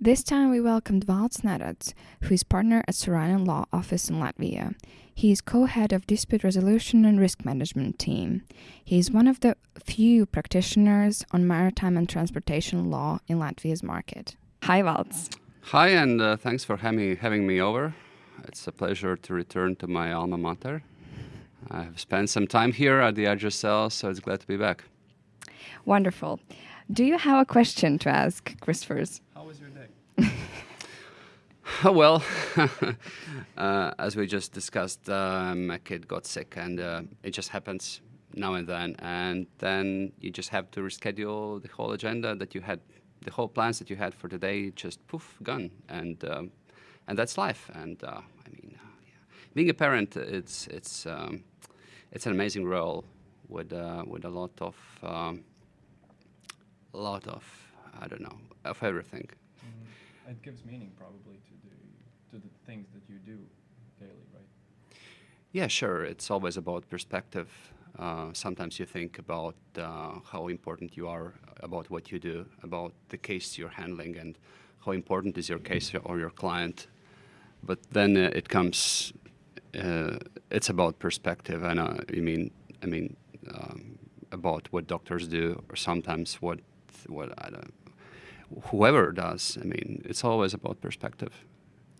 This time we welcomed Valts Nerets, who is partner at Sorainen Law Office in Latvia. He is co-head of dispute resolution and risk management team. He is one of the few practitioners on maritime and transportation law in Latvia's market. Hi, Valts. Hi, and uh, thanks for having, having me over. It's a pleasure to return to my alma mater. I've spent some time here at the HSL, so it's glad to be back. Wonderful. Do you have a question to ask, Christopher's? How was your day? well, uh, as we just discussed, um, a kid got sick, and uh, it just happens now and then. And then you just have to reschedule the whole agenda that you had, the whole plans that you had for today, just poof, gone. And um, and that's life. And uh, I mean, uh, yeah. being a parent, it's it's um, it's an amazing role with uh, with a lot of um, a lot of I don't know of everything. It gives meaning probably to the to the things that you do daily, right? Yeah, sure. It's always about perspective. Uh, sometimes you think about uh, how important you are about what you do, about the case you're handling, and how important is your case or your client. But then uh, it comes. Uh, it's about perspective, and uh, I mean, I mean, um, about what doctors do, or sometimes what what I don't, whoever does. I mean, it's always about perspective.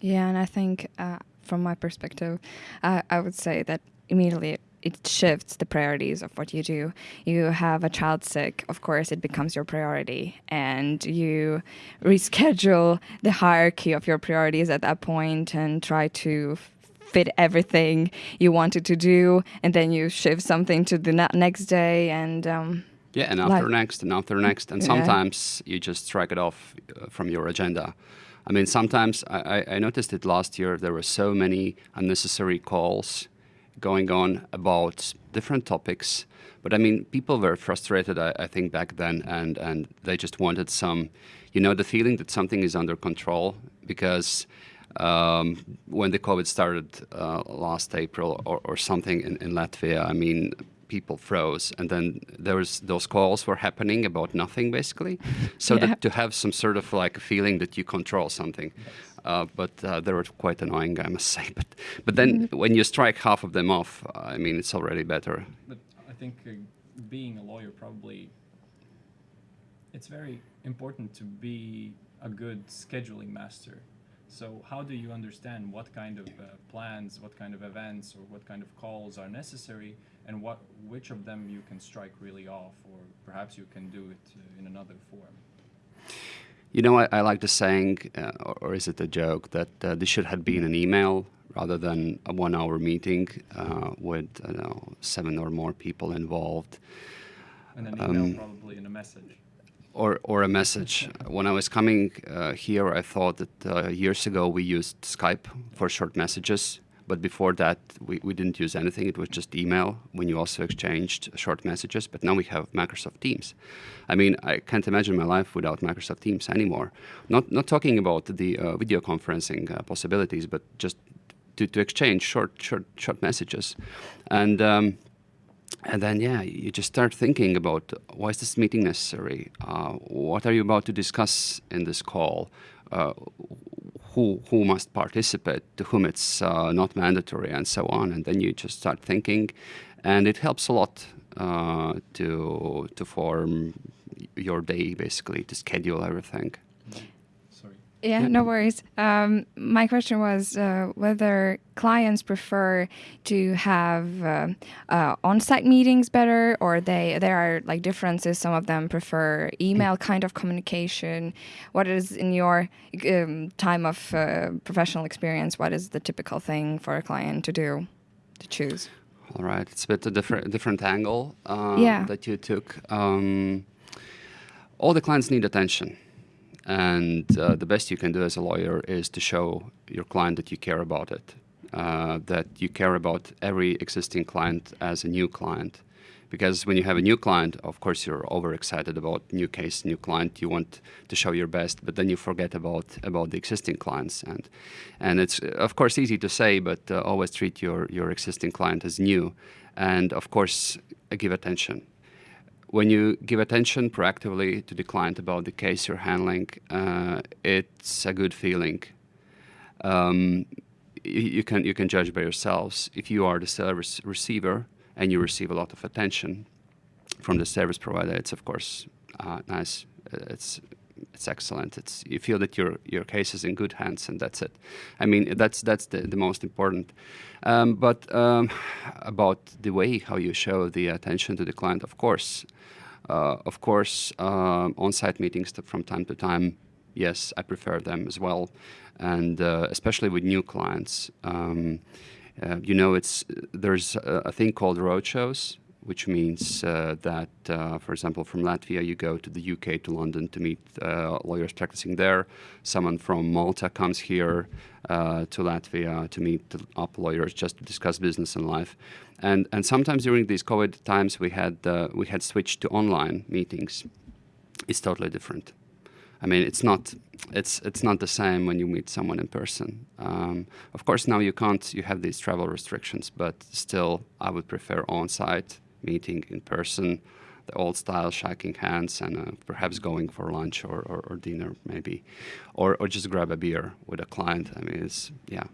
Yeah, and I think uh, from my perspective, uh, I would say that immediately it shifts the priorities of what you do. You have a child sick, of course, it becomes your priority, and you reschedule the hierarchy of your priorities at that point and try to fit everything you wanted to do, and then you shift something to the next day, and um, yeah, and after like, next, and after next, and sometimes you just strike it off uh, from your agenda. I mean, sometimes I, I noticed it last year. There were so many unnecessary calls going on about different topics. But I mean, people were frustrated, I, I, think, back then, and, and they just wanted some, you know, the feeling that something is under control. Because um, when the COVID started uh, last April or, or something in, in Latvia, I mean, people froze and then there was those calls were happening about nothing basically so yeah. that to have some sort of like a feeling that you control something uh, but uh, they were quite annoying i must say but but then mm -hmm. when you strike half of them off i mean it's already better but i think uh, being a lawyer probably it's very important to be a good scheduling master so how do you understand what kind of uh, plans, what kind of events, or what kind of calls are necessary and what which of them you can strike really off, or perhaps you can do it uh, in another form. You know, I, I like the saying, uh, or, or, is it a joke, that uh, this should have been an email rather than a one-hour meeting uh, with know, seven or more people involved. And an email um, probably in a message. Or, or a message. when I was coming uh, here, I thought that uh, years ago we used Skype for short messages but before that, we, we didn't use anything. It was just email when you also exchanged short messages. But now we have Microsoft Teams. I mean, I can't imagine my life without Microsoft Teams anymore. Not, not talking about the uh, video conferencing uh, possibilities, but just to, to exchange short, short, short messages. And, um, and then, yeah, you just start thinking about why is this meeting necessary? Uh, what are you about to discuss in this call? Uh, who who must participate, to whom it's uh, not mandatory, and so on. And then you just start thinking, and it helps a lot uh, to to form your day, basically, to schedule everything. Yeah, no worries. Um, my question was uh, whether clients prefer to have uh, uh, on-site meetings better, or they there are like differences. Some of them prefer email kind of communication. What is in your um, time of uh, professional experience? What is the typical thing for a client to do, to choose? All right, it's a bit a different different angle uh, yeah. that you took. Um, all the clients need attention and uh, the best you can do as a lawyer is to show your client that you care about it, uh, that you care about every existing client as a new client. Because when you have a new client, of course, you're overexcited about new case, new client. You want to show your best, but then you forget about about the existing clients. And and it's of course easy to say, but uh, always treat your your existing client as new, and of course give attention when you give attention proactively to the client about the case you're handling, uh, it's a good feeling. Um, you, can you can judge by yourselves if you are the service receiver and you receive a lot of attention from the service provider. It's of course uh, nice. It's it's excellent. It's you feel that your your case is in good hands, and that's it. I mean, that's that's the, the most important. Um, but um, about the way how you show the attention to the client, of course, uh, of course, uh, on-site meetings from time to time. Yes, I prefer them as well, and uh, especially with new clients. Um, uh, you know, it's there's a, a thing called roadshows which means uh, that, uh, for example, from Latvia, you go to the UK, to London to meet uh, lawyers practicing there. Someone from Malta comes here to Latvia to meet up lawyers just to discuss business and life. And, and sometimes during these COVID times, we had, we had switched to online meetings. It's totally different. I mean, it's not it's it's not the same when you meet someone in person. Um, of course, now you can't. You have these travel restrictions, but still, I would prefer on-site meeting in person, the old style, shaking hands, and uh, perhaps going for lunch or, or, or, dinner maybe, or, or just grab a beer with a client. I mean, it's, yeah.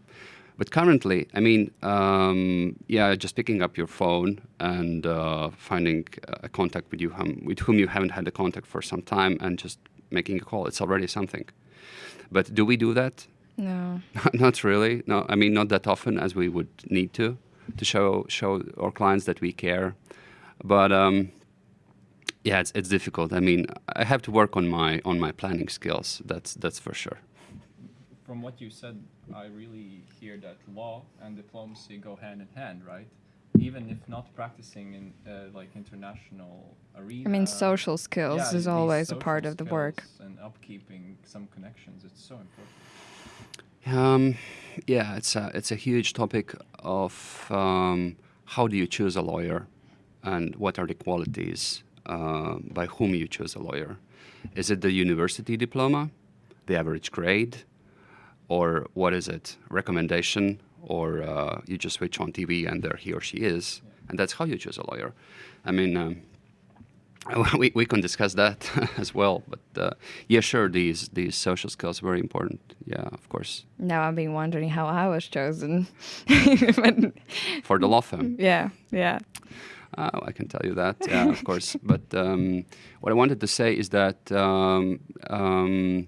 But currently, I mean, um, yeah, just picking up your phone and uh, finding a contact with you hum, with whom you haven't had a contact for some time and just making a call, it's already something. But do we do that? No. not really. No, I mean, not that often as we would need to, to show show our clients that we care but um, yeah, it's, it's difficult. I mean, I have to work on my on my planning skills. That's that's for sure. From what you said, I really hear that law and diplomacy go hand in hand, right? Even if not practicing in uh, like international arena. I mean, social skills yeah, is always a part of the work. And upkeeping some connections, it's so important. Um, yeah, it's a it's a huge topic of um, how do you choose a lawyer and what are the qualities uh, by whom you choose a lawyer. Is it the university diploma, the average grade, or what is it? Recommendation, or uh, you just switch on TV and there he or she is, and that's how you choose a lawyer. I mean, um, we, we can discuss that as well, but uh, yeah, sure, these these social skills are very important. Yeah, of course. Now I've been wondering how I was chosen. For the law firm. Yeah, yeah. Oh, I can tell you that, yeah, of course. But um, what I wanted to say is that um, um,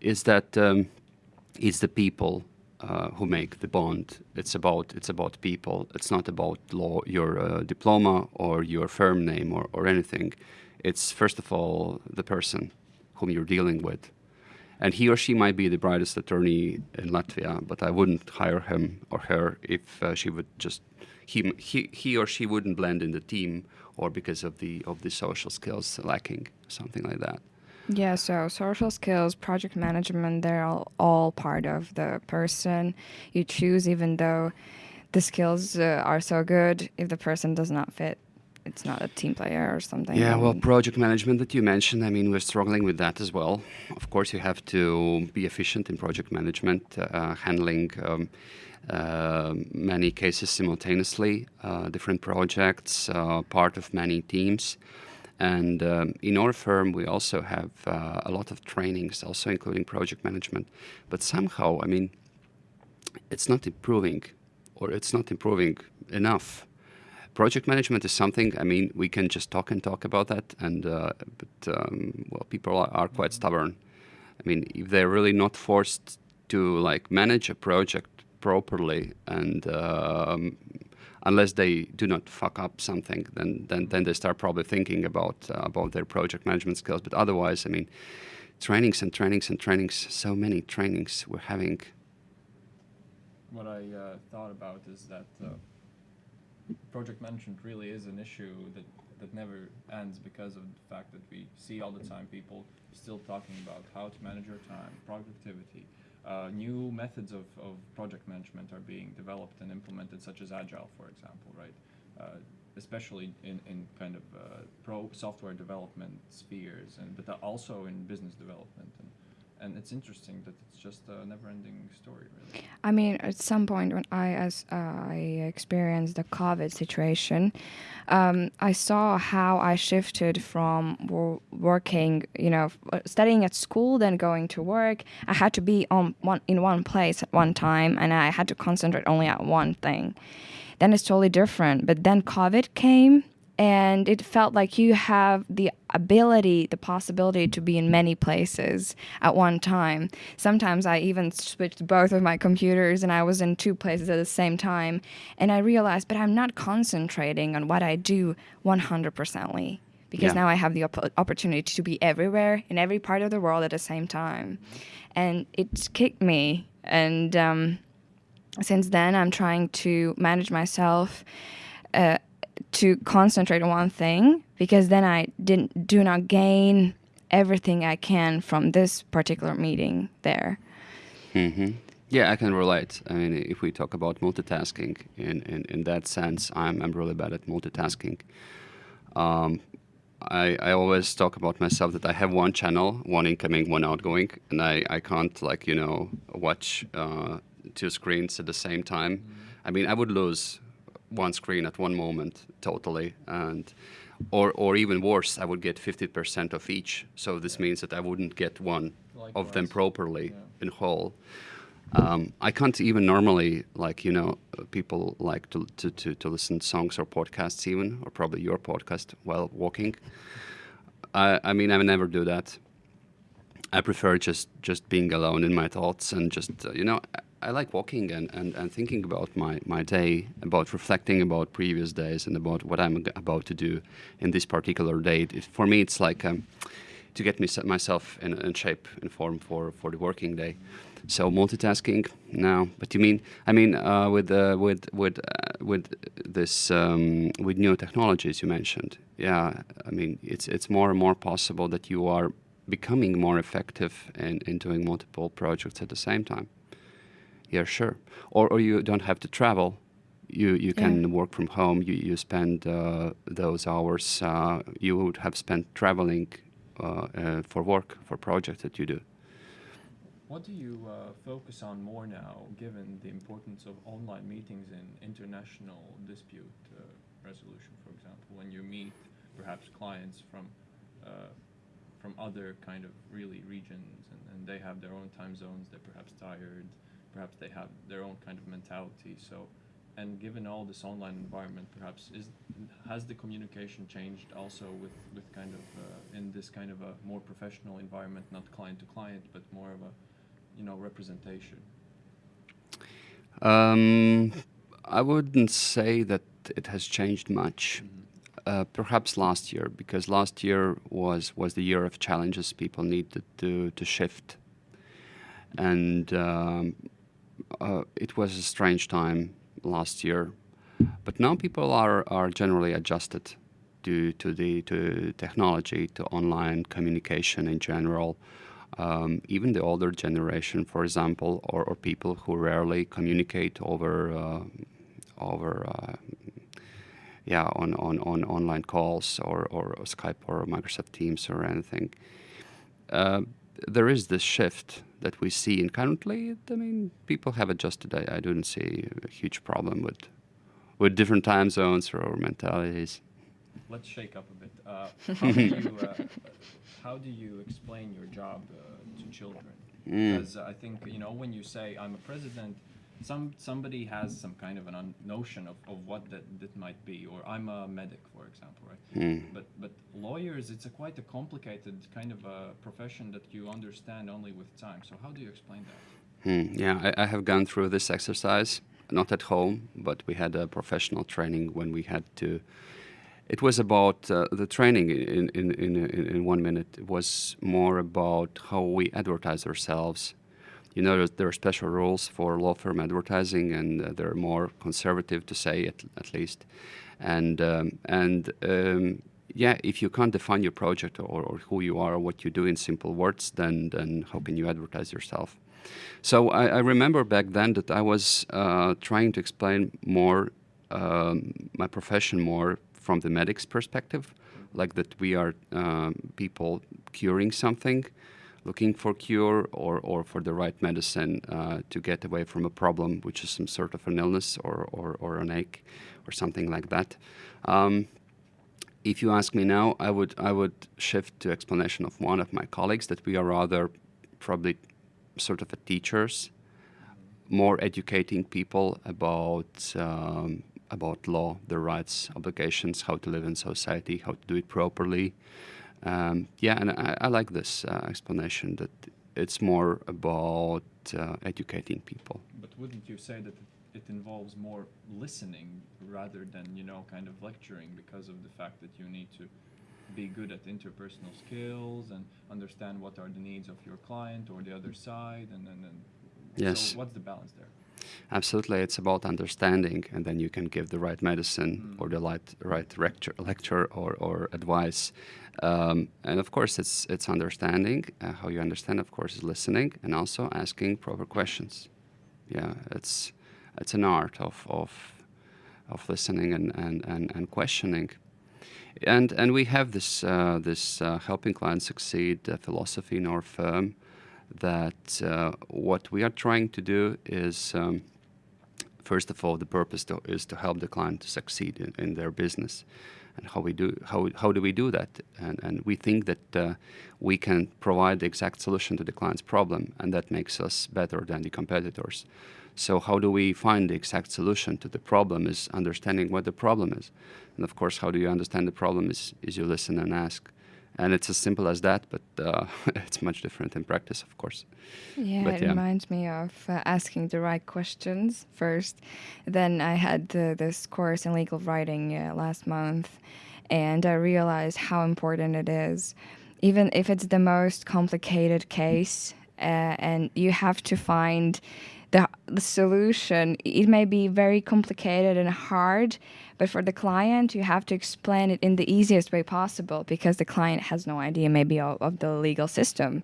is that um, it's the people uh, who make the bond. It's about it's about people. It's not about law, your uh, diploma or your firm name or, or anything. It's first of all the person whom you're dealing with. And he or she might be the brightest attorney in Latvia, but I wouldn't hire him or her if uh, she would just he, he, he or she wouldn't blend in the team or because of the of the social skills lacking, something like that. Yeah, so social skills, project management, they're all, all part of the person you choose, even though the skills uh, are so good. If the person does not fit, it's not a team player or something. Yeah, well, project management that you mentioned, I mean, we're struggling with that as well. Of course, you have to be efficient in project management, uh, handling. Um, many cases simultaneously, uh, different projects, uh, part of many teams. And um, in our firm, we also have uh, a lot of trainings, also including project management. But somehow, I mean, it's not improving, or it's not improving enough. Project management is something. I mean, we can just talk and talk about that, and uh, but um, well, people are, are quite stubborn. I mean, if they're really not forced to like manage a project properly and um, unless they do not fuck up something then then, then they start probably thinking about uh, about their project management skills. But otherwise i mean trainings and trainings and trainings so many trainings we're having. What i uh, thought about is that uh, project management really is an issue that that never ends because of the fact that we see all the time people still talking about how to manage your time productivity uh, new methods of, of project management are being developed and implemented, such as Agile, for example, right? Uh, especially in, in kind of uh, pro software development spheres, and but also in business development. And, and it's interesting that it's just a never-ending story, really. I mean, at some point when I as uh, I experienced the COVID situation, um, I saw how I shifted from wo- working, you know, studying at school, then going to work. I had to be on one in one place at one time, and I had to concentrate only at one thing. Then it's totally different. But then COVID came, and it felt like you have the ability the possibility to be in many places at one time. Sometimes i even switched both of my computers and i was in two places at the same time. And i realized but i'm not concentrating on what i do 100%ly because Yeah. now i have the op- opportunity to be everywhere in every part of the world at the same time. And it kicked me. And um, since then i'm trying to manage myself uh, to concentrate on one thing because then I didn't do not gain everything I can from this particular meeting there. hmm Yeah, I can relate. I mean, if we talk about multitasking, in, in, in that sense, I'm, I'm really bad at multitasking. Um, I, I always talk about myself that I have one channel, one incoming, one outgoing, and I, I can't, like, you know, watch uh, two screens at the same time. I mean, I would lose one screen at one moment totally, and or, or even worse, I would get 50% of each. So this means that I wouldn't get one of them properly Yeah. in whole. Um, I can't even normally like you know people like to, to, to, to listen to songs or podcasts even or probably your podcast while walking. I, I mean I would never do that. I prefer just just being alone in my thoughts and just uh, you know I, like walking and, and, and thinking about my, my day, about reflecting about previous days and about what I'm about to do in this particular day. It, for me, it's like um, to get me, myself in, in shape and form for, for the working day. So multitasking, no. But you mean, I mean, uh, with uh, with with uh, with this um, with new technologies you mentioned, yeah. I mean, it's it's more and more possible that you are becoming more effective in, in doing multiple projects at the same time. Yeah, sure. Or or you don't have to travel. You you can Yeah. work from home. You you spend uh, those hours uh, you would have spent traveling uh, uh, for work for projects that you do. What do you uh, focus on more now, given the importance of online meetings in international dispute uh, resolution, for example, when you meet perhaps clients from uh, from other kind of really regions, and, and they have their own time zones, they're perhaps tired, perhaps they have their own kind of mentality. So, and given all this online environment, perhaps is has the communication changed also with with kind of uh, in this kind of a more professional environment, not client to client, but more of a you know representation. Um, I wouldn't say that it has changed much. Uh, perhaps last year, because last year was was the year of challenges. People needed to to shift, and um, uh, it was a strange time last year. But now people are are generally adjusted to to the to technology, to online communication in general. Um, even the older generation, for example, or, or people who rarely communicate over uh, over uh, yeah on, on, on online calls or, or Skype or Microsoft Teams or anything. Uh, there is this shift that we see, and currently, I mean, people have adjusted. I, I don't see a huge problem with with different time zones or mentalities. Let's shake up a bit. Uh, how do you uh, how do you explain your job uh, to children? Mm. Because I think you know when you say I'm a president, some somebody has some kind of an un- notion of, of what that, that might be, or I'm a medic, for example, right? Mm. But but lawyers, it's a quite a complicated kind of a profession that you understand only with time. So how do you explain that? Hmm, yeah, I, I have gone through this exercise, not at home, but we had a professional training when we had to. It was about uh, the training in, in, in, in, in one minute. It was more about how we advertise ourselves. You know, there are special rules for law firm advertising, and uh, they're more conservative to say at, at least. And um, and um, yeah, if you can't define your project or, or who you are or what you do in simple words, then then how can you advertise yourself? So I, I remember back then that I was uh, trying to explain more um, my profession more from the medic's perspective, like that we are um, people curing something, looking for cure or, or for the right medicine uh, to get away from a problem, which is some sort of an illness or, or, or an ache or something like that. Um, if you ask me now, I would I would shift to explanation of one of my colleagues that we are rather probably sort of a teachers, more educating people about um, about law, their rights, obligations, how to live in society, how to do it properly. Um, yeah, and I, I like this uh, explanation that it's more about uh, educating people. But wouldn't you say that it involves more listening rather than you know kind of lecturing because of the fact that you need to be good at interpersonal skills and understand what are the needs of your client or the other side and then yes so what's the balance there absolutely it's about understanding and then you can give the right medicine Mm. or the right, right lecture, lecture or, or advice. Um, and of course it's it's understanding. Uh, how you understand of course is listening and also asking proper questions. Yeah it's it's an art of of, of listening and, and, and, and questioning. And and we have this uh, this uh, helping clients succeed uh, philosophy in our firm that uh, what we are trying to do is um, first of all the purpose to, is to help the client to succeed in, in, their business. And how we do how, how do we do that? And, and we think that uh, we can provide the exact solution to the client's problem and that makes us better than the competitors. So how do we find the exact solution to the problem is understanding what the problem is. And of course how do you understand the problem is, is you listen and ask and it's as simple as that but uh, it's much different in practice of course Yeah, But it yeah. reminds me of uh, asking the right questions first. Then I had the, this course in legal writing uh, last month, and I realized how important it is, even if it's the most complicated case, uh, and you have to find the, the solution. It may be very complicated and hard, but for the client, you have to explain it in the easiest way possible because the client has no idea maybe of, of the legal system.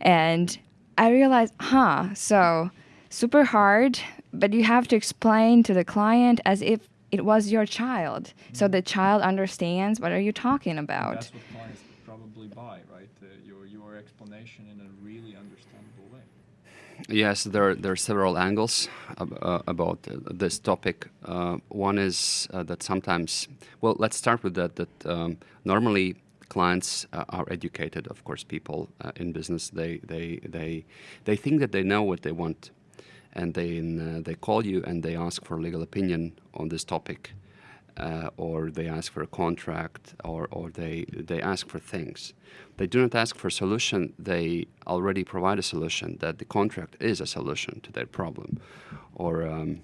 And I realized, huh, so super hard, but you have to explain to the client as if it was your child. So the child understands what are you talking about. that's what clients probably buy right uh, your your explanation in a really understandable way Yes, there, there are several angles ab- uh, about uh, this topic. Uh, one is uh, that sometimes, well, let's start with that. That um, normally clients uh, are educated. Of course, people uh, in business they they they they think that they know what they want, and they they call you and they ask for legal opinion on this topic, uh, or they ask for a contract, or, or they, they ask for things. They do not ask for a solution, they already provide a solution that the contract is a solution to their problem. Or, um,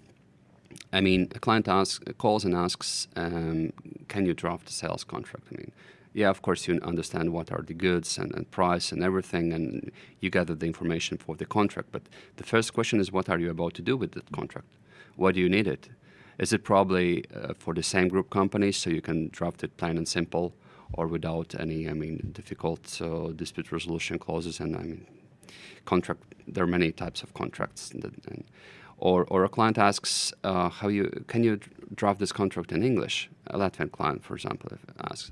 I mean, a client asks, calls and asks, um, can you draft a sales contract? I mean, yeah, of course, you understand what are the goods and, and price and everything, and you gather the information for the contract. But the first question is, what are you about to do with that contract? Why do you need it? Is it probably uh, for the same group companies, so you can draft it plain and simple, or without any, I mean, difficult uh, dispute resolution clauses? And I mean, contract. There are many types of contracts. That, and, or, or a client asks, uh, how you can you draft this contract in English? A Latvian client, for example, asks,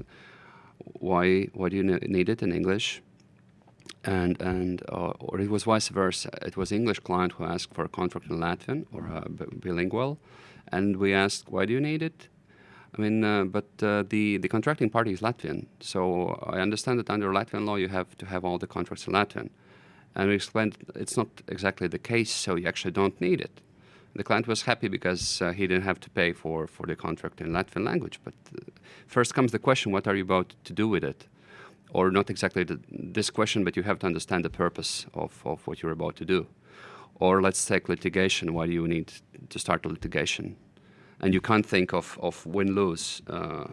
why why do you need it in English? And and uh, or it was vice versa. It was English client who asked for a contract in Latvian or uh, bilingual, and we asked, why do you need it? I mean, uh, but uh, the the contracting party is Latvian, so I understand that under Latvian law you have to have all the contracts in Latvian. And we explained it's not exactly the case, so you actually don't need it. The client was happy because uh, he didn't have to pay for, for the contract in Latvian language. But uh, first comes the question, what are you about to do with it? Or not exactly the, this question, but you have to understand the purpose of, of what you're about to do. Or let's take litigation. Why do you need to start a litigation? And you can't think of, of win-lose uh,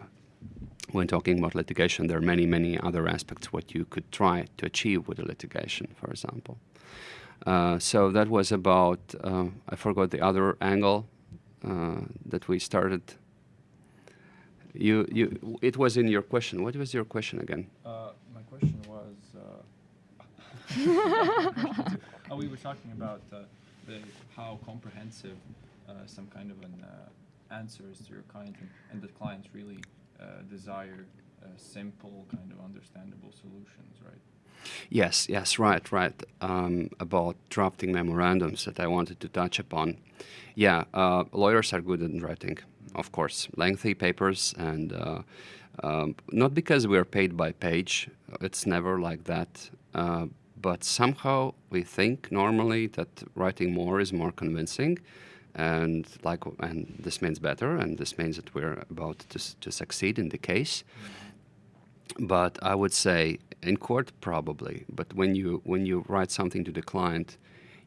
when talking about litigation. There are many, many other aspects what you could try to achieve with a litigation, for example. Uh, so that was about, uh, I forgot the other angle uh, that we started. You, you, it was in your question. What was your question again? Uh, my question was. Uh, oh, we were talking about uh, the, how comprehensive uh, some kind of an uh, answer is to your client, and, and the clients really uh, desire simple, kind of understandable solutions, right? Yes, yes, right, right. Um, about drafting memorandums that I wanted to touch upon. Yeah, uh, lawyers are good at writing, of course, lengthy papers, and uh, um, not because we are paid by page. It's never like that. Uh, but somehow we think normally that writing more is more convincing, and like, and this means better, and this means that we're about to, to succeed in the case. But I would say in court probably. But when you when you write something to the client,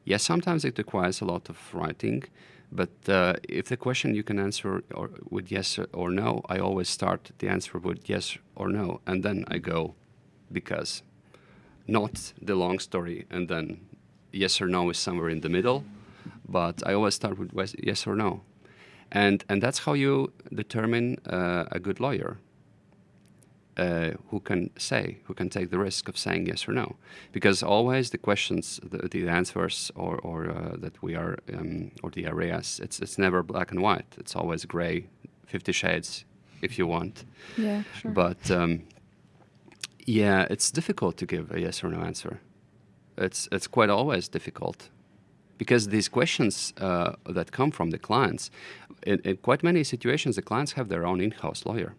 yes, sometimes it requires a lot of writing. But uh, if the question you can answer or with yes or no, I always start the answer with yes or no, and then I go because, not the long story, and then yes or no is somewhere in the middle. But I always start with yes or no, and and that's how you determine uh, a good lawyer uh, who can say, who can take the risk of saying yes or no. Because always the questions, the, the answers, or, or uh, that we are, um, or the areas, it's, it's never black and white. It's always gray, 50 shades, if you want. Yeah, sure. But um, yeah, it's difficult to give a yes or no answer. It's, it's quite always difficult because these questions uh, that come from the clients, in, in quite many situations, the clients have their own in-house lawyer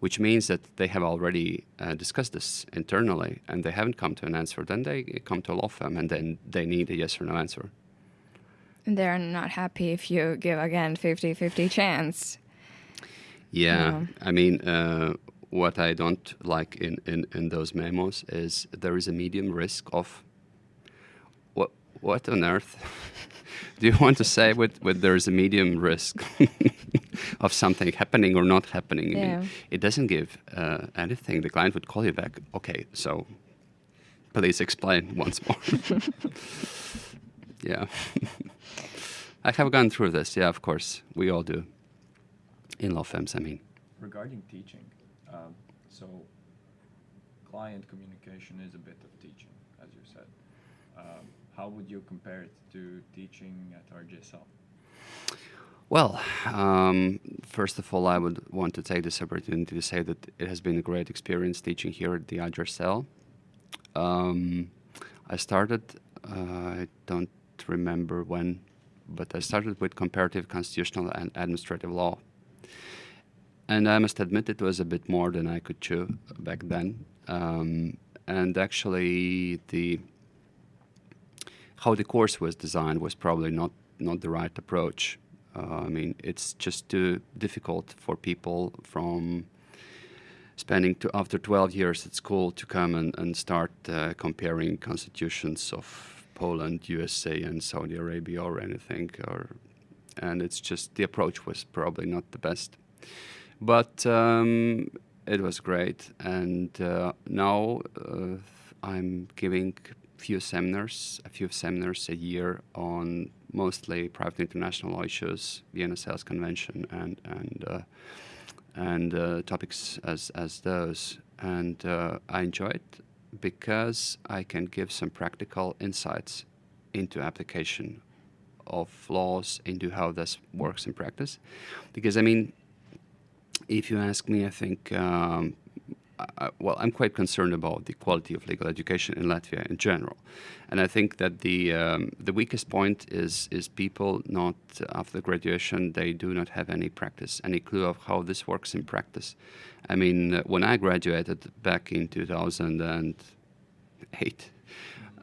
which means that they have already uh, discussed this internally and they haven't come to an answer. Then they come to a law firm and then they need a yes or no answer. And they're not happy if you give again 50 50 chance. Yeah, I mean, uh, what I don't like in, in, in those memos is there is a medium risk of what what on earth do you want to say with, with there is a medium risk of something happening or not happening. Yeah. I mean, it doesn't give uh, anything. The client would call you back. Okay, so please explain once more. yeah. I have gone through this. Yeah, of course. We all do. In law firms, I mean. Regarding teaching, um, so client communication is a bit of teaching, as you said. Um, how would you compare it to teaching at RGSL? Well, um, first of all, I would want to take this opportunity to say that it has been a great experience teaching here at the RGSL. Um, I started, uh, I don't remember when, but I started with comparative constitutional and administrative law. And I must admit it was a bit more than I could chew back then. Um, and actually, the how the course was designed was probably not, not the right approach uh, I mean, it's just too difficult for people from spending to, after 12 years at school to come and, and start uh, comparing constitutions of Poland, USA, and Saudi Arabia or anything. Or, and it's just the approach was probably not the best. But um, it was great. And uh, now uh, I'm giving few seminars, a few seminars a year on mostly private international law issues, Vienna Sales Convention, and and uh, and uh, topics as as those. And uh, I enjoy it because I can give some practical insights into application of laws, into how this works in practice. Because I mean, if you ask me, I think um, Well, I'm quite concerned about the quality of legal education in Latvia in general, and I think that the um, the weakest point is is people not after graduation they do not have any practice, any clue of how this works in practice. I mean, uh, when I graduated back in 2008,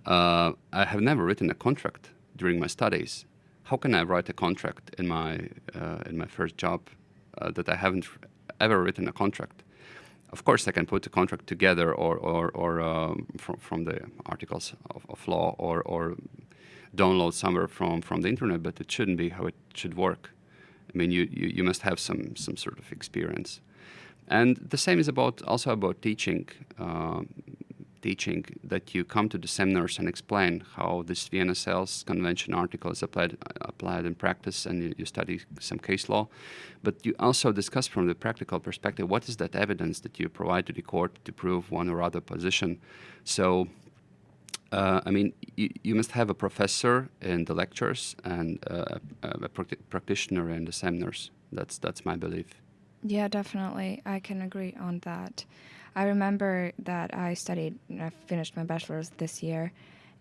uh, I have never written a contract during my studies. How can I write a contract in my uh, in my first job uh, that I haven't ever written a contract? Of course, I can put the contract together or, or, or um, from, from the articles of, of law or, or download somewhere from, from the internet, but it shouldn't be how it should work. I mean, you, you, you must have some, some sort of experience. And the same is about also about teaching. Um, teaching that you come to the seminars and explain how this Vienna Sales Convention article is applied, applied in practice and you, you, study some case law. But you also discuss from the practical perspective what is that evidence that you provide to the court to prove one or other position. So, uh, I mean, you, you, must have a professor in the lectures and uh, a, practitioner in the seminars. That's, that's my belief. Yeah, definitely. I can agree on that. I remember that I studied, and I finished my bachelor's this year,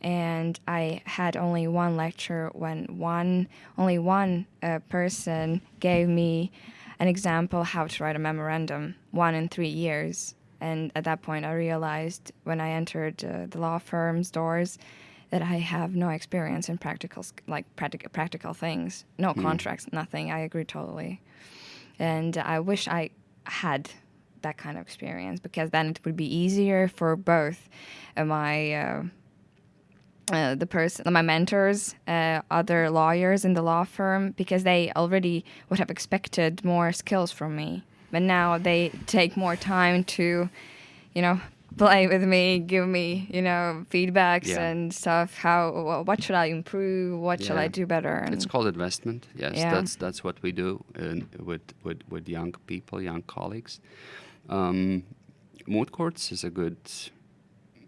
and I had only one lecture when one, only one uh, person gave me an example how to write a memorandum, one in three years. And at that point, I realized when I entered uh, the law firm's doors that I have no experience in practical, like practical, practical things, no contracts, nothing. I agree totally, and I wish I had that kind of experience because then it would be easier for both uh, my. Uh, uh, the person, my mentors, uh, other lawyers in the law firm, because they already would have expected more skills from me. But now they take more time to, you know, play with me, give me, you know, feedbacks Yeah. and stuff. How, what should I improve? What shall I do better? And It's called investment. Yes, Yeah. that's that's what we do in, with, with with young people, young colleagues. Um, moot courts is a good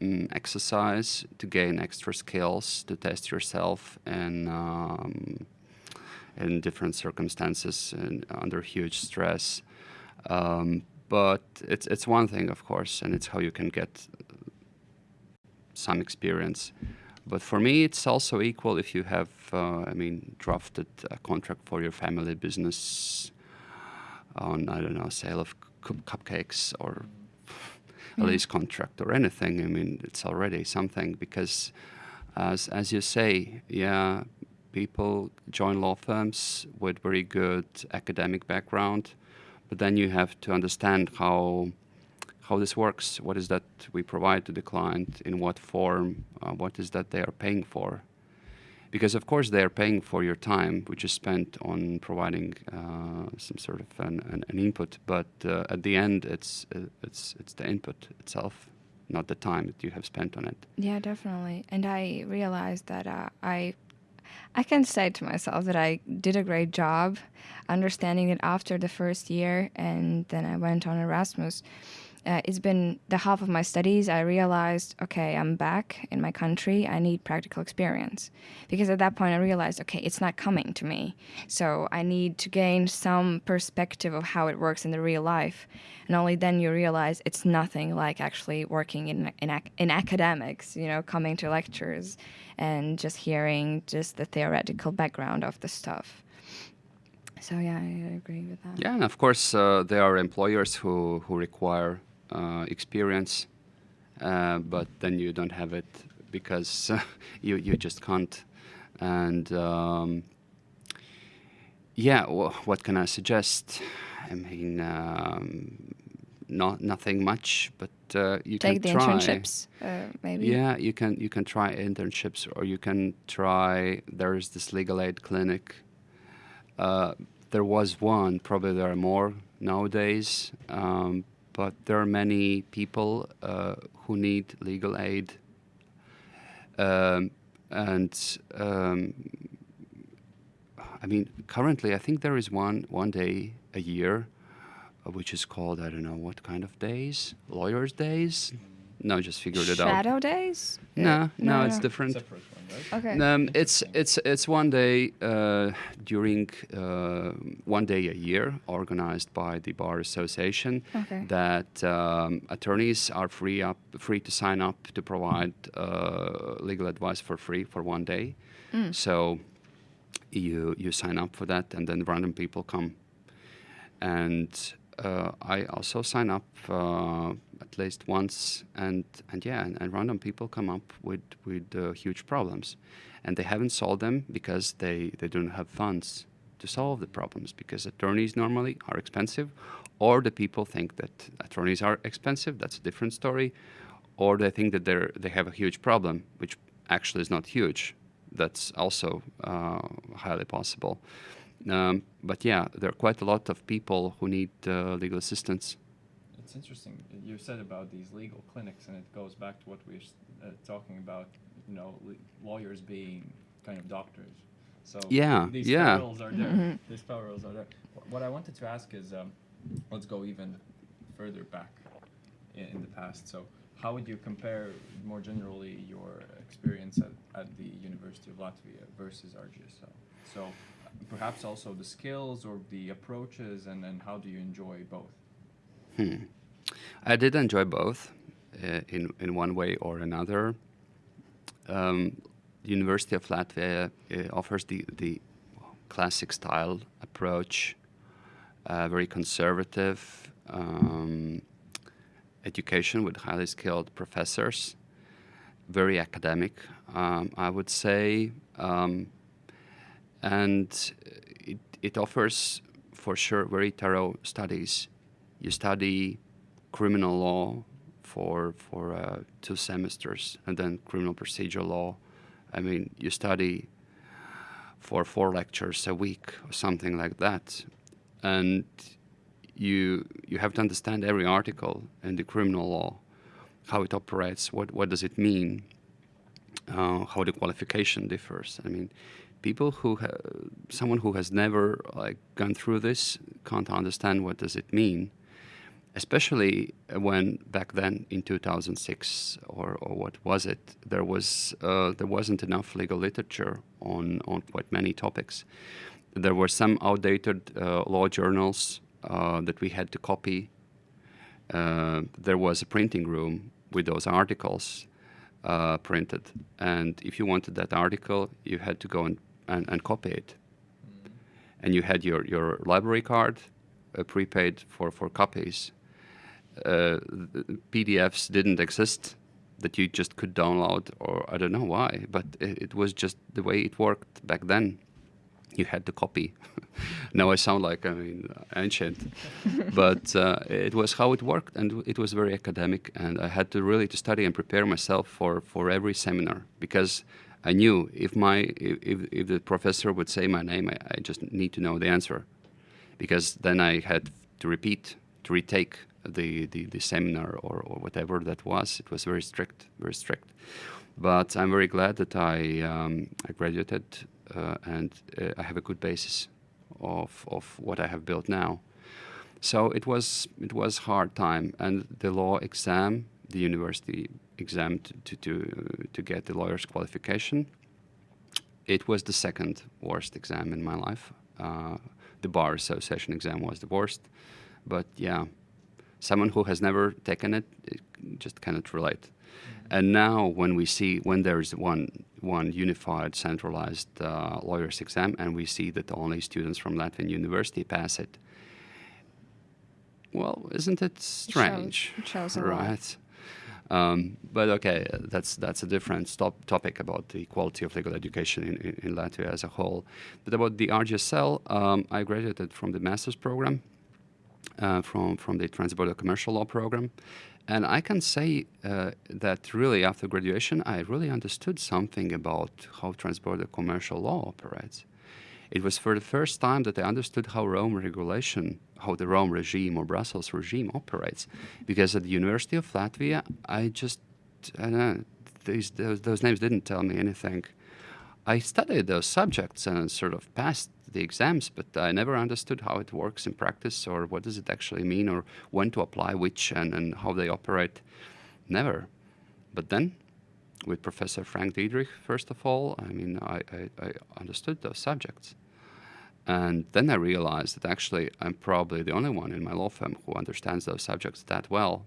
mm, exercise to gain extra skills to test yourself in um, in different circumstances and under huge stress. Um, but it's it's one thing, of course, and it's how you can get some experience. But for me, it's also equal if you have, uh, I mean, drafted a contract for your family business on, I don't know, sale of cupcakes or a Yeah. lease contract or anything. I mean, it's already something because, as as you say, yeah, people join law firms with very good academic background, but then you have to understand how how this works. What is that we provide to the client? In what form? Uh, what is that they are paying for? Because of course they are paying for your time, which is spent on providing uh, some sort of an, an, an input. But uh, at the end, it's uh, it's it's the input itself, not the time that you have spent on it. Yeah, definitely. And I realized that uh, I I can say to myself that I did a great job understanding it after the first year and then I went on Erasmus. Uh, it's been the half of my studies. I realized, okay, I'm back in my country. I need practical experience. Because at that point, I realized, okay, it's not coming to me. So I need to gain some perspective of how it works in the real life. And only then you realize it's nothing like actually working in, in, in academics, you know, coming to lectures and just hearing just the theoretical background of the stuff. So yeah, I agree with that. Yeah, and of course uh, there are employers who who require experience, uh, but then you don't have it because you you just can't. And um, yeah, wh- what can I suggest? I mean, um, not nothing much, but uh, you Take the can try. internships, uh, maybe. Yeah, you can you can try internships, or you can try. There is this legal aid clinic. Uh, there was one. Probably there are more nowadays. Um, but there are many people uh, who need legal aid, um, and um, I mean, currently, I think there is one one day a year, uh, which is called I don't know what kind of days, lawyers' days. No, just figured it out. Shadow days? No, no, it's no. different. Separate one, right? Okay. Um, it's it's it's one day uh, during uh, one day a year, organized by the bar association. Okay. That um, attorneys are free up free to sign up to provide uh, legal advice for free for one day. So you you sign up for that, and then random people come. And I also sign up uh, at least once, and and yeah, and, and random people come up with with uh, huge problems, and they haven't solved them because they they don't have funds to solve the problems because attorneys normally are expensive, or the people think that attorneys are expensive. That's a different story, or they think that they're they have a huge problem, which actually is not huge. That's also uh, highly possible. Um, but yeah, there are quite a lot of people who need uh, legal assistance. It's interesting. You said about these legal clinics, and it goes back to what we were s- uh, talking about. You know, lawyers being kind of doctors. So Yeah, these yeah. parallels are there. These parallels are there. What I wanted to ask is, um, let's go even further back in, in the past. So, how would you compare more generally your experience at, at the University of Latvia versus RGSL? So, perhaps also the skills or the approaches, and then how do you enjoy both? Hmm. I did enjoy both uh, in, in one way or another. Um, the University of Latvia uh, offers the, the classic style approach, uh, very conservative um, education with highly skilled professors, very academic, um, I would say. Um, and it, it offers, for sure, very thorough studies. You study criminal law for, for uh, two semesters, and then criminal procedure law I mean, you study for four lectures a week or something like that, and you you have to understand every article in the criminal law, how it operates, what what does it mean, uh, how the qualification differs. I mean, people who someone who has never like gone through this can't understand what does it mean especially when back then in 2006 or, or what was it there was uh, there wasn't enough legal literature on on quite many topics. There were some outdated uh, law journals uh, that we had to copy. Uh, there was a printing room with those articles uh, printed and if you wanted that article you had to go and, and, and copy it mm. and you had your, your library card uh, prepaid for, for copies uh, PDFs didn't exist that you just could download, or I don't know why, but it, it was just the way it worked back then. You had to copy. now I sound like I mean ancient, but uh, it was how it worked, and it was very academic. And I had to really to study and prepare myself for for every seminar because I knew if my if, if the professor would say my name, I, I just need to know the answer, because then I had to repeat to retake the, the, the seminar or, or, whatever that was. It was very strict, very strict. But I'm very glad that I, um, I graduated and uh, I have a good basis of, of what I have built now. So it was it was hard time, and the law exam, the university exam to to to get the lawyer's qualification, it was the second worst exam in my life. Uh, the bar association exam was the worst, but yeah, someone who has never taken it, it just cannot relate. Mm-hmm. And now, when we see when there is one one unified, centralized uh, lawyers exam, and we see that only students from Latvian University pass it, well, isn't it strange? It shows, it shows right? Um, but okay, that's that's a different stop topic about the quality of legal education in, in, in Latvia as a whole. But about the RGSL, um, I graduated from the master's program uh, from, from the Transborder Commercial Law program. And I can say uh, that really after graduation, I really understood something about how transborder commercial law operates. It was for the first time that I understood how Rome regulation, how the Rome regime or Brussels regime operates. Because at the University of Latvia, I just, I know, these, those, those names didn't tell me anything. I studied those subjects and sort of passed the exams, but I never understood how it works in practice or what does it actually mean or when to apply which and, and how they operate. Never. But then, with Professor Frank Diedrich, first of all, I mean, I, I, I understood those subjects. And then I realized that actually I'm probably the only one in my law firm who understands those subjects that well.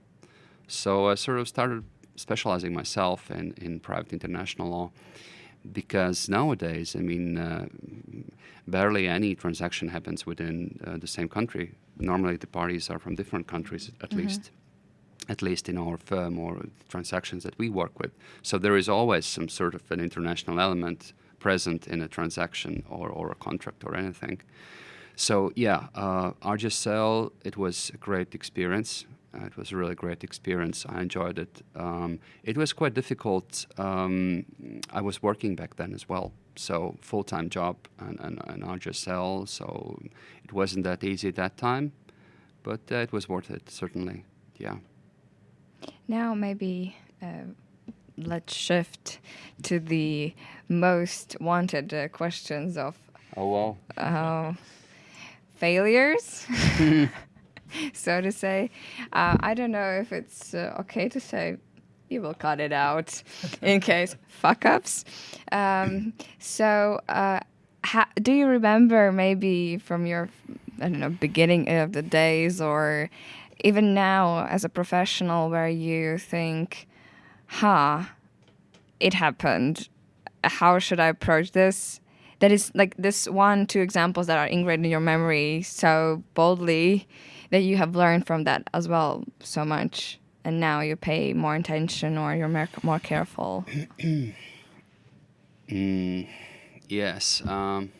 So I sort of started specializing myself in, in private international law because nowadays, I mean, uh, barely any transaction happens within uh, the same country. Normally, the parties are from different countries, at mm-hmm. least, at least in our firm or transactions that we work with. So there is always some sort of an international element present in a transaction or, or a contract or anything. So yeah, uh, RGSL, it was a great experience. Uh, it was a really great experience. I enjoyed it. Um, it was quite difficult. Um, I was working back then as well, so full-time job and, and, and RGSL, so it wasn't that easy at that time, but uh, it was worth it, certainly, yeah. Now maybe uh, let's shift to the most wanted uh, questions of oh, well. Uh, failures. so to say. Uh, I don't know if it's uh, okay to say. You will cut it out in case fuck ups. Um, so, uh, do you remember maybe from your I don't know beginning of the days or even now as a professional where you think, huh, it happened. How should I approach this? That is like this one, two examples that are ingrained in your memory so boldly that you have learned from that as well so much. And now you pay more attention or you're more, more careful. Mm, yes. Um,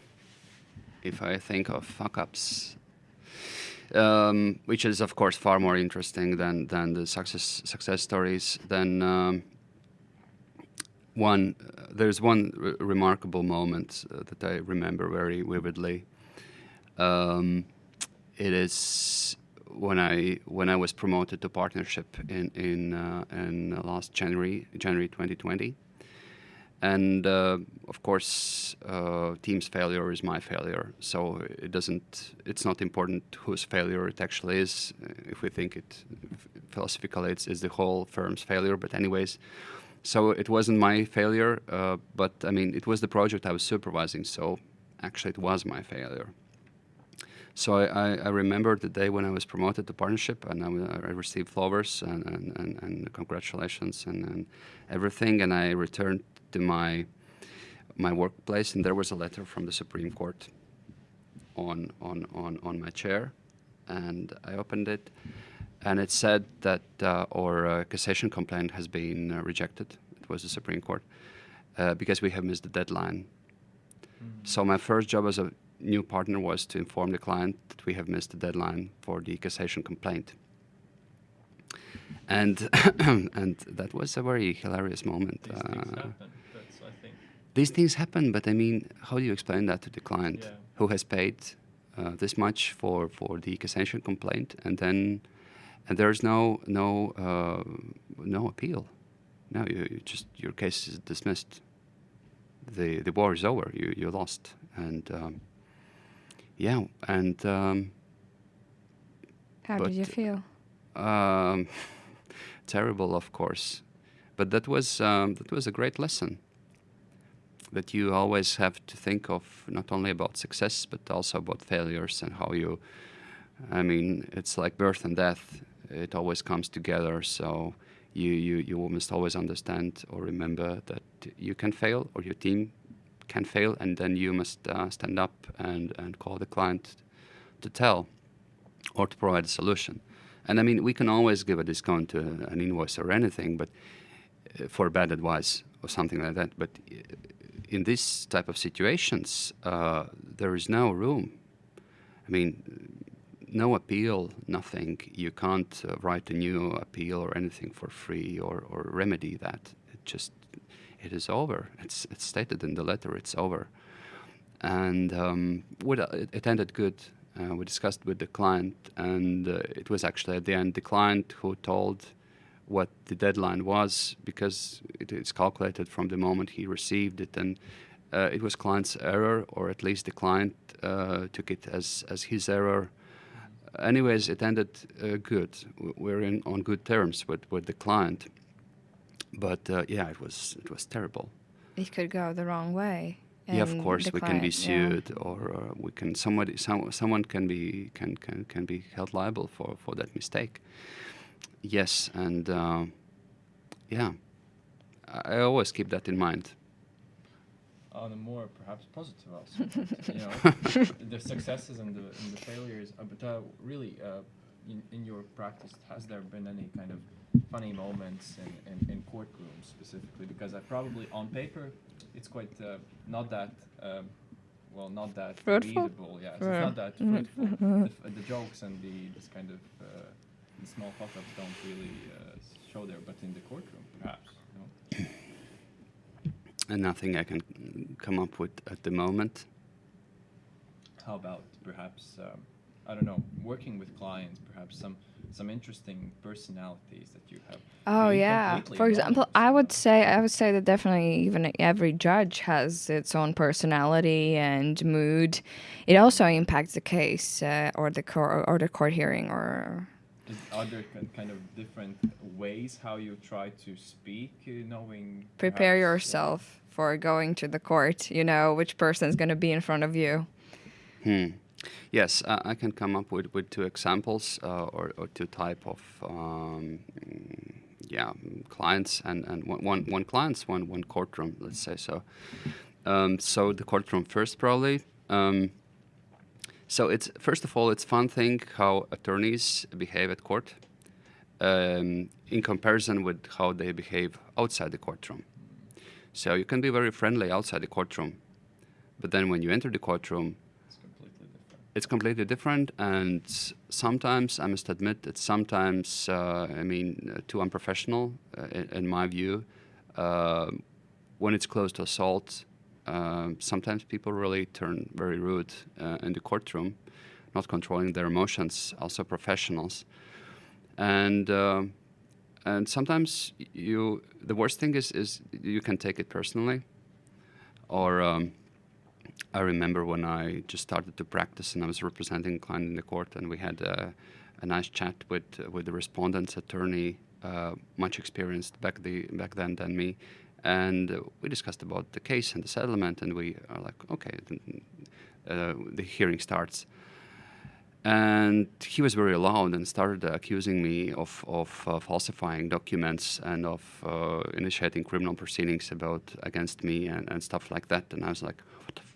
if I think of fuck ups, um, which is of course far more interesting than than the success success stories. Then um, one there's one remarkable moment uh, that I remember very vividly. Um, it is when I when I was promoted to partnership in in uh, in last January January 2020 and uh, of course uh, team's failure is my failure. So it doesn't it's not important whose failure it actually is. If we think it philosophically it's, it's the whole firm's failure but anyways. So it wasn't my failure uh, but i mean it was the project i was supervising so actually it was my failure so I, I, remember the day when I was promoted to partnership, and I, I received flowers and, and, and, and congratulations and, and, everything. And I returned to my my workplace, and there was a letter from the Supreme Court on on on, on my chair, and I opened it, and it said that uh, our uh, cassation complaint has been uh, rejected. It was the Supreme Court uh, because we have missed the deadline. Mm-hmm. So my first job as a new partner was to inform the client that we have missed the deadline for the cassation complaint. And and that was a very hilarious moment. These things uh, happen. These things happen, but I mean, how do you explain that to the client yeah. who has paid uh, this much for, for the cassation complaint, and then and there's no no uh, no appeal. No, you, you, just your case is dismissed. The the war is over. You you lost, and um, yeah, and um, how did you feel? Um, terrible, of course, but that was um, that was a great lesson. That you always have to think of not only about success but also about failures and how you. I mean, it's like birth and death. It always comes together. So you you you must always understand or remember that you can fail or your team can fail, and then you must uh, stand up and, and call the client to tell or to provide a solution. And I mean, we can always give a discount to an invoice or anything, but uh, for bad advice or something like that. But uh, in this type of situations, uh, there is no room. I mean, no appeal, nothing. You can't uh, write a new appeal or anything for free or, or remedy that. It just it is over. It's, it's stated in the letter, it's over. And um, it, it, ended good. Uh, we discussed with the client, and uh, it was actually at the end the client who told what the deadline was because it is calculated from the moment he received it. And uh, it was client's error, or at least the client uh, took it as, as his error. Anyways, it ended uh, good. We're in on good terms with, with the client but uh, yeah, it was it was terrible. It could go the wrong way. Yeah, of course, we can be sued, yeah. or uh, we can somebody some, someone can be can, can can be held liable for for that mistake. Yes, and uh, yeah, I, I always keep that in mind on a more perhaps positive also. you know, the successes and the, and the failures. Uh, but uh, really, uh, in, in your practice, has there been any kind of funny moments in, in, in courtrooms specifically? Because I probably, on paper, it's quite uh, not that, um, well, not that fruitful? readable. Yeah, so it's not that fruitful. the, the, jokes and the this kind of uh, the small fuck-ups don't really uh, show there, but in the courtroom, perhaps. You know? And nothing I can come up with at the moment. How about perhaps um, I don't know, working with clients, perhaps some some interesting personalities that you have. Oh yeah. For example, I would say I would say that definitely even every judge has its own personality and mood. It also impacts the case uh, or the court or the court hearing or. Is, are there kind of different ways how you try to speak, uh, knowing? Prepare uh, yourself for going to the court. You know which person is going to be in front of you. Hmm. Yes, I can come up with, with two examples uh, or, or two type of um, mm, yeah clients and, and one, one, one clients one one courtroom let's say so. Um, so the courtroom first probably. Um, so it's first of all it's fun thing how attorneys behave at court um, in comparison with how they behave outside the courtroom. So you can be very friendly outside the courtroom, but then when you enter the courtroom. It's completely different. And sometimes, I must admit, it's sometimes, uh, I mean, uh, too unprofessional, uh, in, in my view. Uh, when it's close to assault, um sometimes people really turn very rude uh, in the courtroom, not controlling their emotions, also professionals. And uh, and sometimes you the worst thing is is you can take it personally or um, I remember when I just started to practice and I was representing a client in the court and we had a, a nice chat with with the respondent's attorney uh, much experienced back the back then than me and we discussed about the case and the settlement and we are like okay uh, the hearing starts and he was very loud and started accusing me of, of uh, falsifying documents and of uh, initiating criminal proceedings about against me and, and stuff like that. And I was like, what the.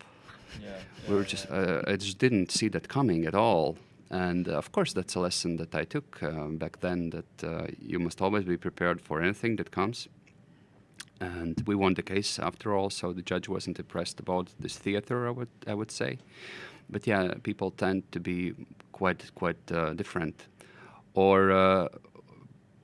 We were just, uh, I just didn't see that coming at all. And uh, of course, that's a lesson that I took um, back then that uh, you must always be prepared for anything that comes. And we won the case after all, so the judge wasn't impressed about this theater, I would, I would say but yeah, people tend to be quite quite uh, different. Or uh,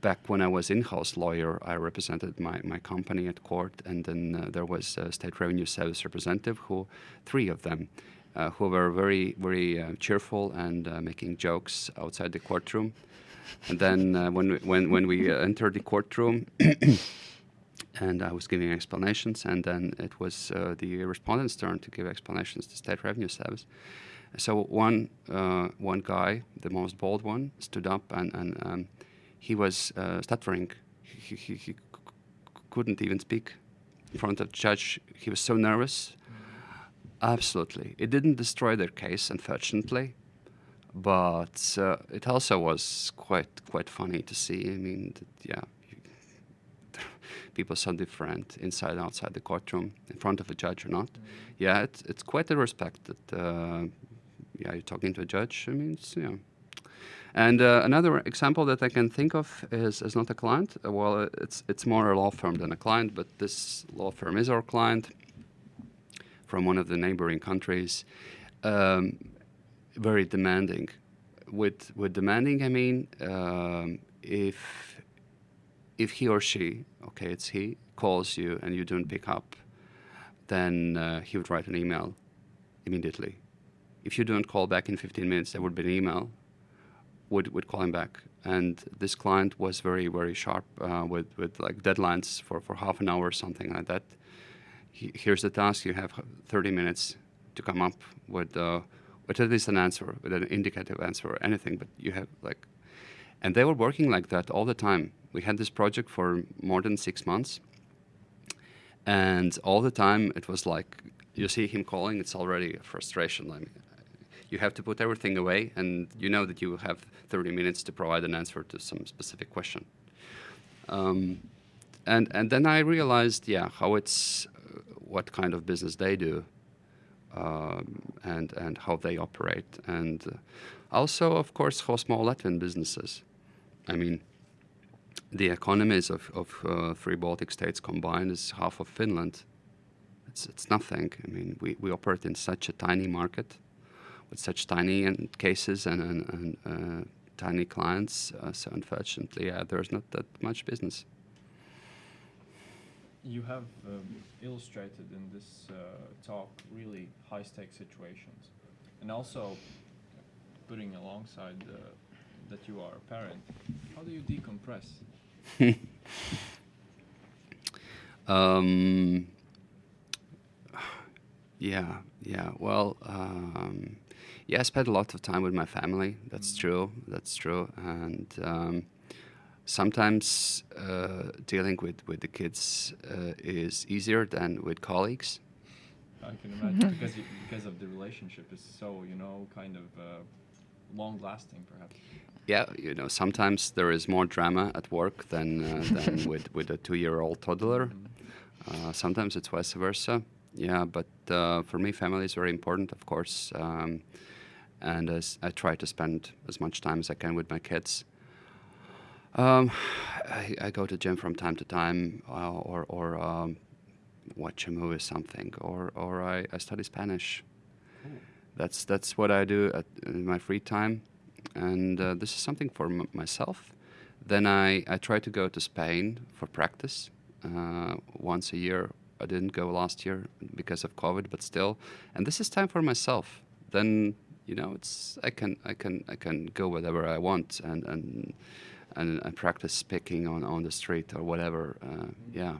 back when I was in-house lawyer, I represented my, my company at court, and then uh, there was a state revenue service representative, who three of them, uh, who were very very uh, cheerful and uh, making jokes outside the courtroom. And then uh, when we, when when we uh, entered the courtroom. and I was giving explanations, and then it was the respondent's turn to give explanations to State Revenue Service. So one one guy, the most bold one, stood up and and um, he was uh, stuttering. He, he, he couldn't even speak in front of the judge. He was so nervous. Absolutely, it didn't destroy their case, unfortunately, but uh, it also was quite quite funny to see. I mean, that, yeah, people so different inside and outside the courtroom, in front of a judge or not. Yeah, it's it's quite a respect that uh, yeah you're talking to a judge. I mean, it's, yeah. And uh, another example that I can think of is, is not a client. Well, it's it's more a law firm than a client, but this law firm is our client from one of the neighboring countries. Um, very demanding. With with demanding, I mean um, if if he or she, okay, it's he, calls you and you don't pick up, then uh, he would write an email immediately. If you don't call back in 15 minutes, there would be an email, would, would call him back. And this client was very, very sharp uh, with, with like deadlines for, for half an hour or something like that. He, here's the task, you have 30 minutes to come up with, uh, with at least an answer, with an indicative answer or anything, but you have like and they were working like that all the time. We had this project for more than six months. And all the time it was like, you see him calling, it's already frustration. I mean, you have to put everything away and you know that you have 30 minutes to provide an answer to some specific question. Um, and, and then I realized, yeah, how it's, uh, what kind of business they do um, and, and how they operate. And uh, also, of course, how small Latvian businesses I mean, the economies of, of uh, three Baltic states combined is half of Finland. It's, it's nothing. I mean, we, we operate in such a tiny market with such tiny and cases and, and, and uh, tiny clients. Uh, so unfortunately, yeah, there's not that much business. You have um, illustrated in this uh, talk really high stake situations, and also putting alongside uh, that you are a parent. How do you decompress? Um, yeah, yeah. Well, um, yeah, I spend a lot of time with my family. That's Mm. true. That's true. And um, sometimes uh, dealing with, with the kids uh, is easier than with colleagues. I can imagine because you, because of the relationship is so you know kind of uh, long lasting perhaps. Yeah, you know, sometimes there is more drama at work than uh, than with with a two-year-old toddler. Uh, sometimes it's vice versa. Yeah, but uh, for me, family is very important, of course. Um, and as I try to spend as much time as I can with my kids. Um, I, I go to gym from time to time, uh, or or um, watch a movie or something, or or I, I study Spanish. That's that's what I do at, in my free time, and uh, this is something for m- myself. Then I, I try to go to Spain for practice uh, once a year. I didn't go last year because of COVID, but still, and this is time for myself. Then you know it's I can I can I can go wherever I want and and and, and practice speaking on, on the street or whatever. Uh, yeah.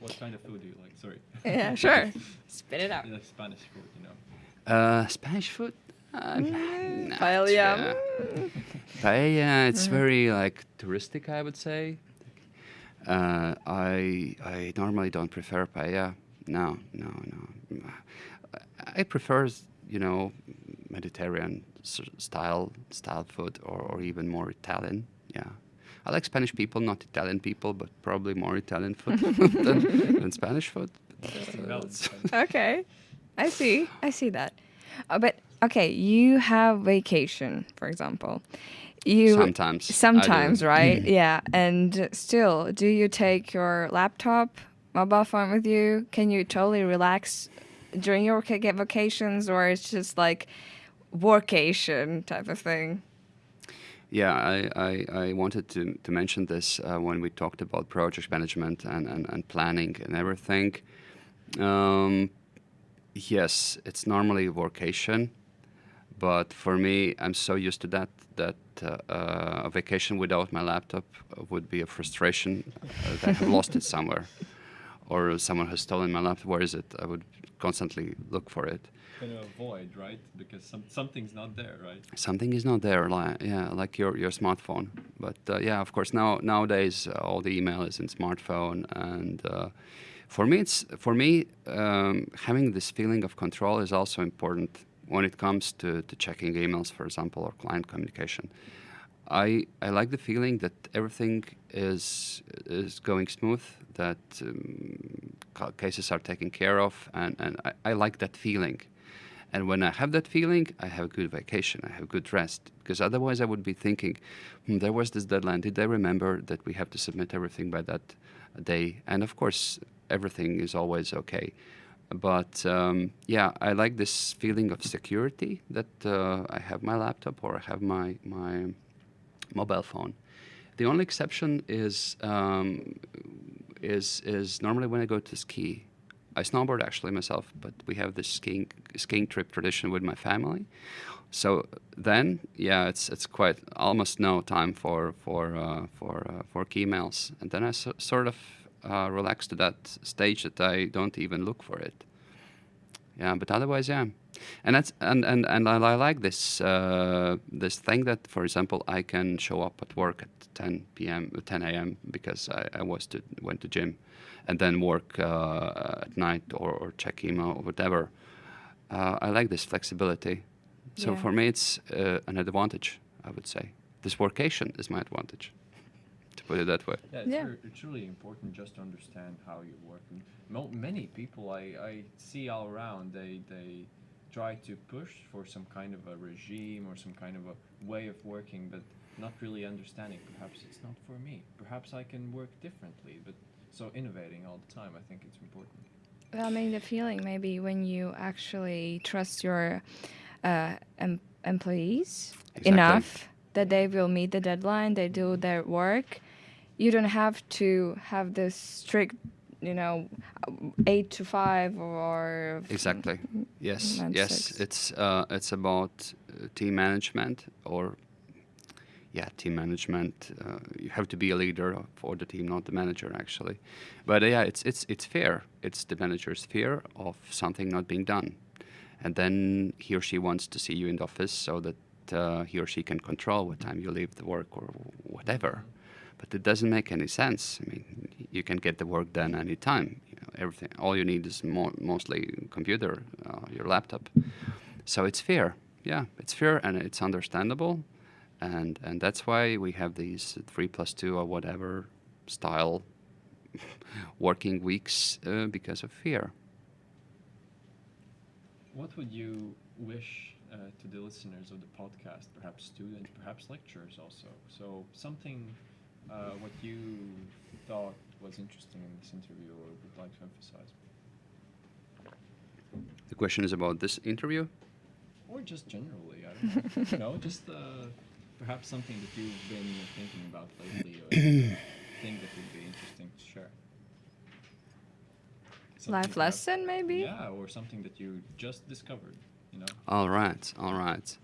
What kind of food do you like? Sorry. Yeah, sure. Spit it out. You like Spanish food, you know. Uh, Spanish food. Uh, Mm, nah, paella. yeah. Mm. Paella, it's very like touristic, I would say. Uh, I I normally don't prefer paella. No, no, no. I prefer, you know, Mediterranean style style food, or, or even more Italian. Yeah, I like Spanish people, not Italian people, but probably more Italian food than, than Spanish food. Uh. Okay. I see. I see that. Uh, but okay, you have vacation, for example. You Sometimes Sometimes, right? yeah. And still, do you take your laptop, mobile phone with you? Can you totally relax during your vaca- vacations, or it's just like workation type of thing? Yeah, I, I, I wanted to, to mention this uh, when we talked about project management and, and, and planning and everything. Um, yes, it's normally vocation, but for me, I'm so used to that that uh, uh, a vacation without my laptop would be a frustration uh, that I have lost it somewhere, or someone has stolen my laptop. Where is it? I would constantly look for it. Kind of avoid, right? Because some something's not there, right? something is not there like yeah like your your smartphone but uh, yeah of course now nowadays uh, all the email is in smartphone and uh, for me it's for me um, having this feeling of control is also important when it comes to, to checking emails for example or client communication I, I like the feeling that everything is is going smooth, that um, cases are taken care of, and, and I, I like that feeling. And when I have that feeling, I have a good vacation, I have good rest. Because otherwise, I would be thinking, hmm, there was this deadline. Did I remember that we have to submit everything by that day? And of course, everything is always okay. But um, yeah, I like this feeling of security that uh, I have my laptop or I have my my mobile phone. The only exception is um, is is normally when I go to ski. I snowboard actually myself, but we have this skiing skiing trip tradition with my family. So then, yeah, it's it's quite almost no time for for uh, for uh, for emails, and then I so, sort of uh, relax to that stage that I don't even look for it. Yeah, but otherwise, yeah, and that's and and and I, I like this uh, this thing that, for example, I can show up at work at 10 p.m. 10 a.m. because I, I was to went to gym, and then work uh, at night or, or check email or whatever. Uh, I like this flexibility. So Yeah. for me, it's uh, an advantage. I would say this workation is my advantage. To put it that way. Yeah, it's, Yeah. Very, it's really important just to understand how you work. And mo- many people I, I see all around, they, they try to push for some kind of a regime or some kind of a way of working, but not really understanding. Perhaps it's not for me. Perhaps I can work differently. But so innovating all the time, I think it's important. Well, I mean, the feeling maybe when you actually trust your uh, em- employees Exactly. enough that they will meet the deadline, they do their work. You don't have to have this strict, you know, eight to five or Exactly. Yes. yes. six. It's uh, it's about uh, team management or yeah, team management. Uh, you have to be a leader for the team, not the manager, actually. But uh, yeah, it's it's it's fair. It's the manager's fear of something not being done, and then he or she wants to see you in the office so that uh, he or she can control what time you leave the work or whatever. But it doesn't make any sense. I mean, you can get the work done anytime. You know, everything. All you need is mo- mostly computer, uh, your laptop. So it's fair. Yeah, it's fair and it's understandable, and and that's why we have these three plus two or whatever style working weeks uh, because of fear. What would you wish uh, to the listeners of the podcast, perhaps students, perhaps lecturers also? So something uh, what you thought was interesting in this interview or would like to emphasize? The question is about this interview. Or just generally, I don't know. you know, just uh, perhaps something that you've been thinking about lately or think that would be interesting to share. Something Life perhaps- lesson, maybe? Yeah, or something that you just discovered, you know? All right, all right.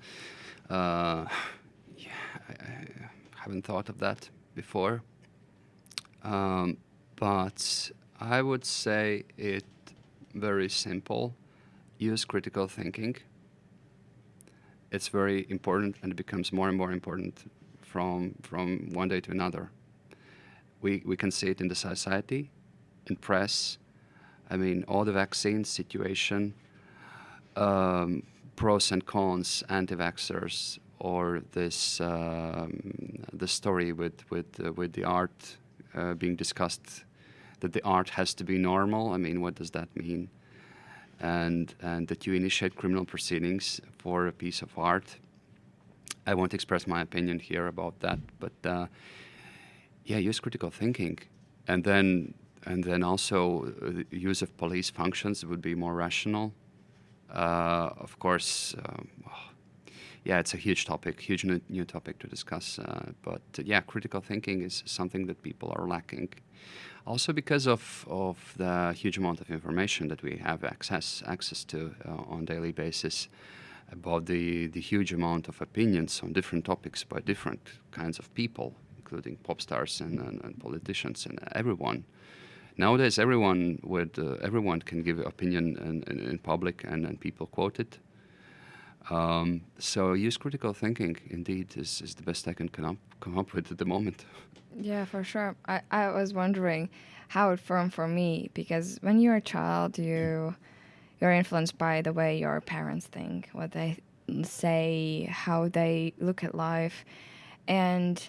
Uh, yeah, I, I haven't thought of that before. Um, but I would say it very simple. Use critical thinking. It's very important, and it becomes more and more important from from one day to another. We we can see it in the society, in press. I mean, all the vaccine situation, um, pros and cons, anti-vaxxers, or this um, the story with with uh, with the art uh, being discussed, that the art has to be normal. I mean, what does that mean? And and that you initiate criminal proceedings for a piece of art. I won't express my opinion here about that, but uh, yeah, use critical thinking, and then and then also uh, the use of police functions would be more rational. Uh, of course, um, yeah, it's a huge topic, huge new, new topic to discuss. Uh, but uh, yeah, critical thinking is something that people are lacking. Also, because of, of the huge amount of information that we have access access to uh, on daily basis, about the, the huge amount of opinions on different topics by different kinds of people, including pop stars and, and, and politicians and everyone. Nowadays, everyone would uh, everyone can give opinion in, in, in public, and, and people quote it. Um, so use critical thinking. Indeed, is, is the best I can come up, come up with at the moment. Yeah, for sure. I, I was wondering how it formed for me because when you're a child, you you're influenced by the way your parents think, what they say, how they look at life, and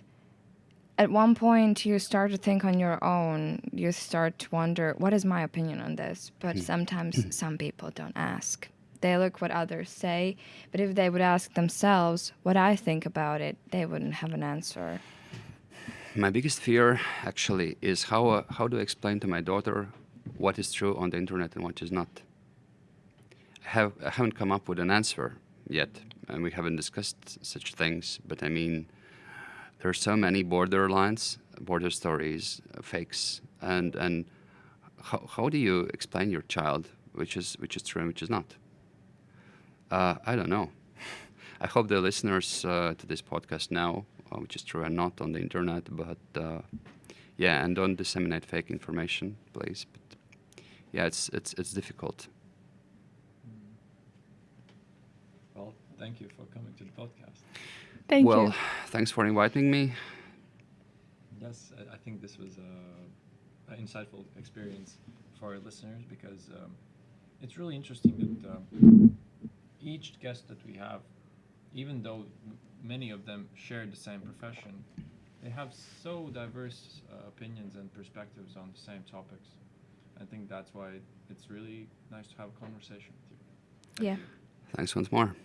at one point you start to think on your own. You start to wonder, what is my opinion on this? But sometimes some people don't ask. They look what others say, but if they would ask themselves what I think about it, they wouldn't have an answer. My biggest fear, actually, is how uh, how do I explain to my daughter what is true on the internet and what is not. I have I haven't come up with an answer yet, and we haven't discussed such things. But I mean, there are so many borderlines, border stories, uh, fakes, and and how, how do you explain your child which is which is true and which is not? Uh, I don't know. I hope the listeners uh, to this podcast know uh, which is true and not on the internet. But uh, yeah, and don't disseminate fake information, please. But yeah, it's it's it's difficult. Well, thank you for coming to the podcast. Thank well, you. thanks for inviting me. Yes, I, I think this was a, an insightful experience for our listeners because um, it's really interesting that um, each guest that we have, even though many of them share the same profession, they have so diverse uh, opinions and perspectives on the same topics. I think that's why it's really nice to have a conversation with you. Yeah. Thanks once more.